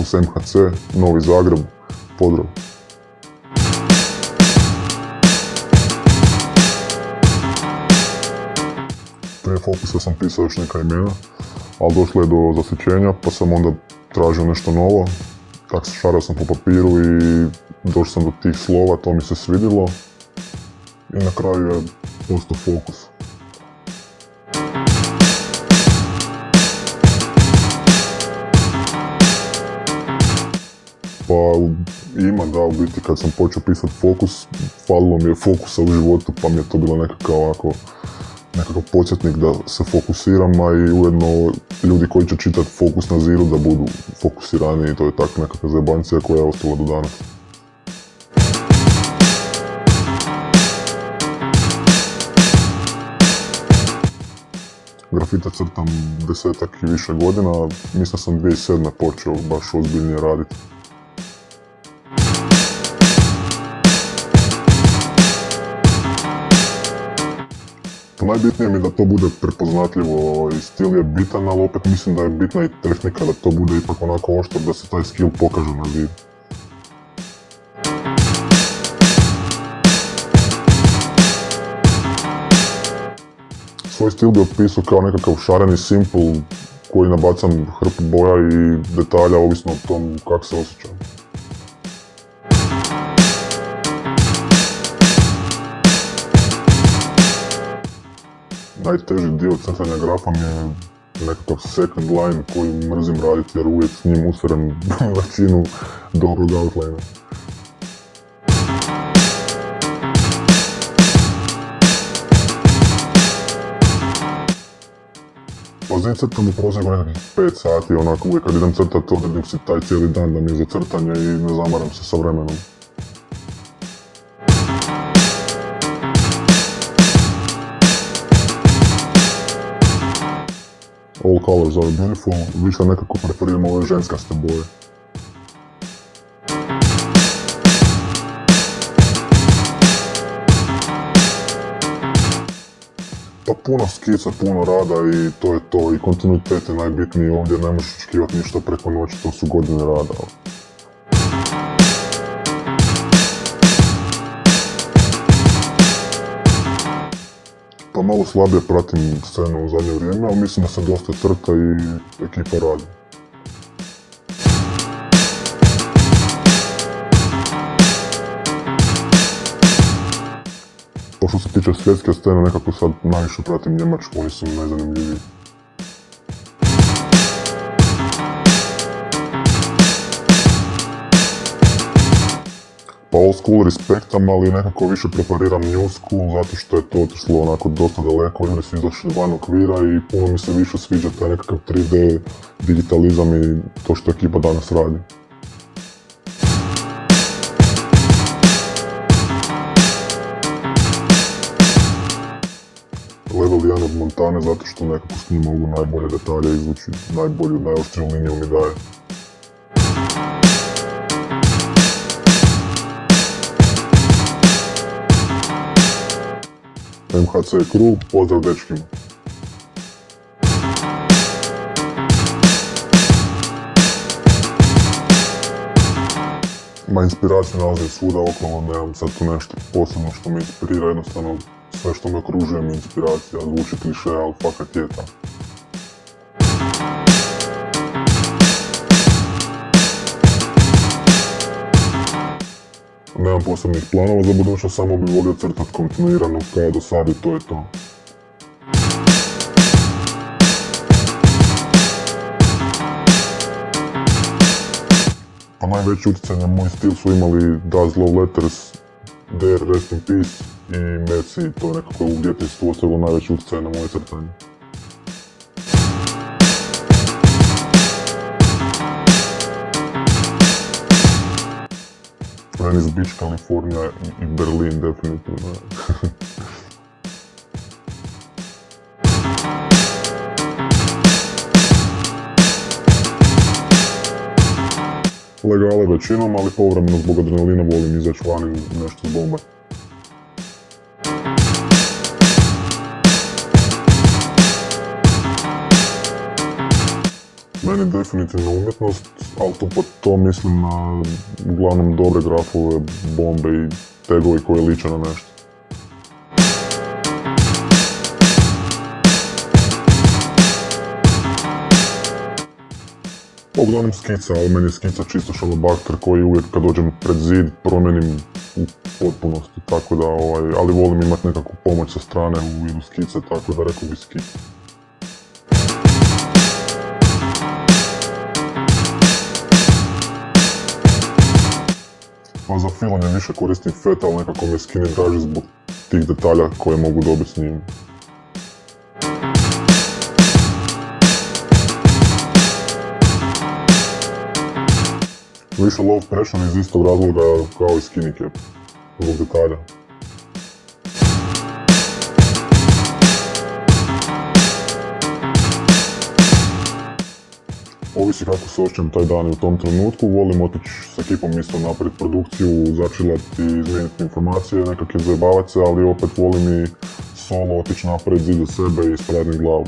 Fokus MHC, Novi Zagreb, pozdrav! Prije Fokusa sam pisao još neka imena, ali došlo je do zasićenja pa sam onda tražio nešto novo. Tako šarao sam po papiru i došao sam do tih slova, to mi se svidilo. I na kraju je postao Fokus. Pa ima da, u biti kad sam počeo pisati fokus, falilo mi je fokusa u životu pa mi je to bilo nekakav ovako, nekakav podsjetnik da se fokusiram, a i ujedno ljudi koji će čitati fokus na ziru da budu fokusirani i to je tako nekakva zajebancija koja je ostala do danas. Grafita crtam desetak i više godina, mislim sam 2007. počeo baš ozbiljnije raditi. Najbitnije mi je da to bude prepoznatljivo i stil je bitan, ali opet mislim da je bitna i tehnika da to bude ipak onako oštro da se taj skill pokaže na zidu. Svoj stil bi opisao kao nekakav šareni simple koji nabacam hrpu boja i detalja ovisno o tom kako se osjećam. Najteži dio crtanja grafa mi je nekakav second line koji mrzim raditi jer uvijek s njim usrem većinu dobrog outlinea. Pozim crtam u prosjeku nekakvih 5 sati, onako uvijek kad idem crtati odredim si taj cijeli dan da mi je za crtanje i ne zamaram se sa vremenom. All colors are beautiful, više nekako preferiram ove ženskaste boje. Pa puno skica, puno rada i to je to. I kontinuitet je najbitniji ovdje, ne možeš očekivati ništa preko noći, to su godine rada. Pa malo slabije pratim scenu u zadnje vrijeme, ali mislim da se dosta crta i ekipa radi. Pa što se tiče svjetske scene, nekako sad najviše pratim Njemačku, oni su najzanimljiviji. Old school respektam, ali nekako više preferiram new school zato što je to otišlo onako dosta daleko, ljudi su izašli van okvira i puno mi se više sviđa taj nekakav 3D digitalizam i to što ekipa danas radi. Level 1 od Montane zato što nekako s njim mogu najbolje detalje izvući, najbolju, najoštriju liniju mi daje. MHC Crew, pozdrav dečkima. Ma inspiraciju nalazi svuda okolo, nemam sad tu nešto posebno što me inspirira, jednostavno sve što me okružuje mi inspiracija, zvuči kliše, ali fakat je tako. Nemam posebnih planova za budućnost, samo bih volio crtat kontinuirano kao do sad i to je to. Pa najveći utjecaj na moj stil su imali Daz Love Letters, Dare Rest in Peace i Merci, to je nekako u djetinstvu ostavilo najveći utjecaj na moje crtanje. Venice Beach, Kalifornija i Berlin definitivno. Legale većinom, ali povremeno zbog adrenalina volim izaći van i nešto zbombati. Meni definitivno umjetnost, ali to, to mislim na uglavnom dobre grafove, bombe i tegovi koji liče na nešto. Uglavnom skica, ali meni je skica čisto šalobakter koji uvijek kad dođem pred zid promijenim u potpunosti, tako da ovaj, ali volim imati nekakvu pomoć sa strane u vidu skice, tako da rekao bi skica. Pa za filanje više koristim feta, nekako mi je skinny draži zbog tih detalja koje mogu dobiti s njim. Više low pressure iz istog razloga kao i skinny cap, zbog detalja. Ovisi kako se osjećam taj dan i u tom trenutku, volim otići s ekipom isto napraviti produkciju, začilati, izmijeniti informacije, nekak zajebavati se, ali opet volim i solo otići napraviti zid za sebe i ispraviti glavu.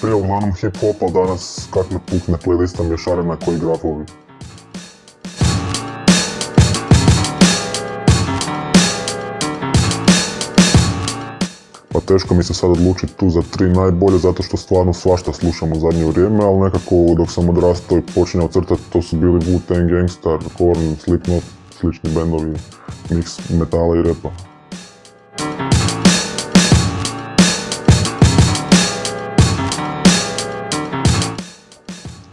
Prije uglavnom hip-hop, ali danas kak me pukne playlista mješarina koji grafovi. Teško mi se sad odlučiti tu za tri najbolje zato što stvarno svašta slušam u zadnje vrijeme, ali nekako dok sam odrastao i počinjao crtati to su bili Wu-Tang Gangstar, Korn, Slipknot, slični bendovi, mix metala i repa.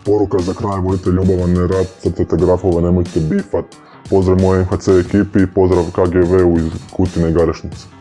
Poruka za kraj, budite ljubavan, rad, crtajte grafove, nemojte bifat. Pozdrav moje MHC ekipi i pozdrav KGV-u iz Kutine i Garešnice.